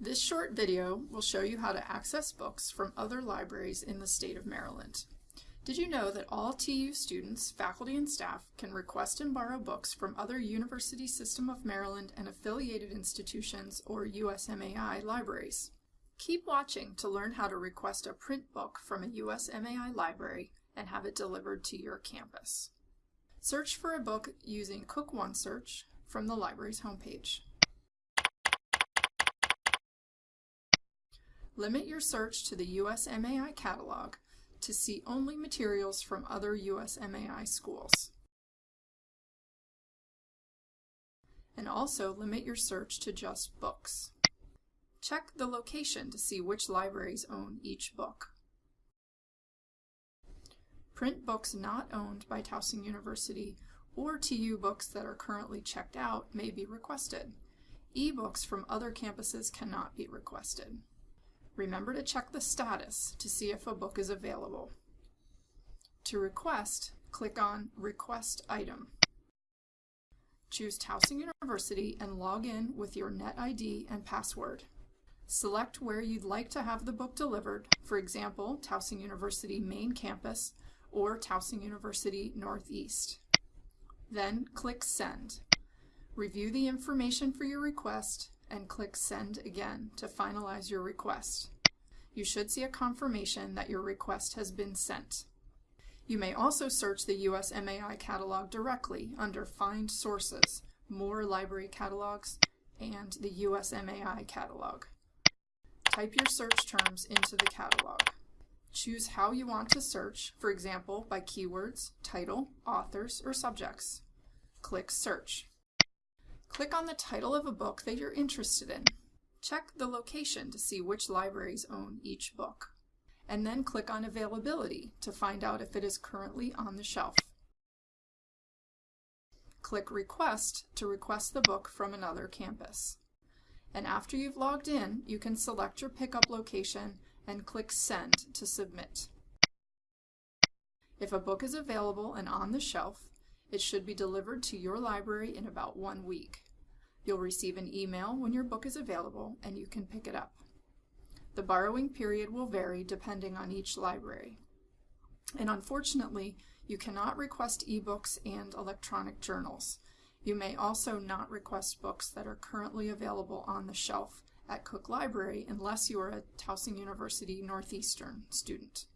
This short video will show you how to access books from other libraries in the state of Maryland. Did you know that all TU students, faculty, and staff can request and borrow books from other University System of Maryland and affiliated institutions or USMAI libraries? Keep watching to learn how to request a print book from a USMAI library and have it delivered to your campus. Search for a book using Cook OneSearch from the library's homepage. Limit your search to the USMAI catalog to see only materials from other USMAI schools. And also limit your search to just books. Check the location to see which libraries own each book. Print books not owned by Towson University or TU books that are currently checked out may be requested. E-books from other campuses cannot be requested. Remember to check the status to see if a book is available. To request, click on Request Item. Choose Towson University and log in with your NetID and password. Select where you'd like to have the book delivered, for example, Towson University main campus or Towson University Northeast. Then click Send. Review the information for your request and click Send again to finalize your request. You should see a confirmation that your request has been sent. You may also search the USMAI catalog directly under Find Sources, More Library Catalogs, and the USMAI catalog. Type your search terms into the catalog. Choose how you want to search, for example, by keywords, title, authors, or subjects. Click Search. Click on the title of a book that you're interested in. Check the location to see which libraries own each book. And then click on Availability to find out if it is currently on the shelf. Click Request to request the book from another campus. And after you've logged in, you can select your pickup location and click Send to submit. If a book is available and on the shelf, it should be delivered to your library in about one week. You'll receive an email when your book is available and you can pick it up. The borrowing period will vary depending on each library. And unfortunately, you cannot request ebooks and electronic journals. You may also not request books that are currently available on the shelf at Cook Library unless you are a Towson University Northeastern student.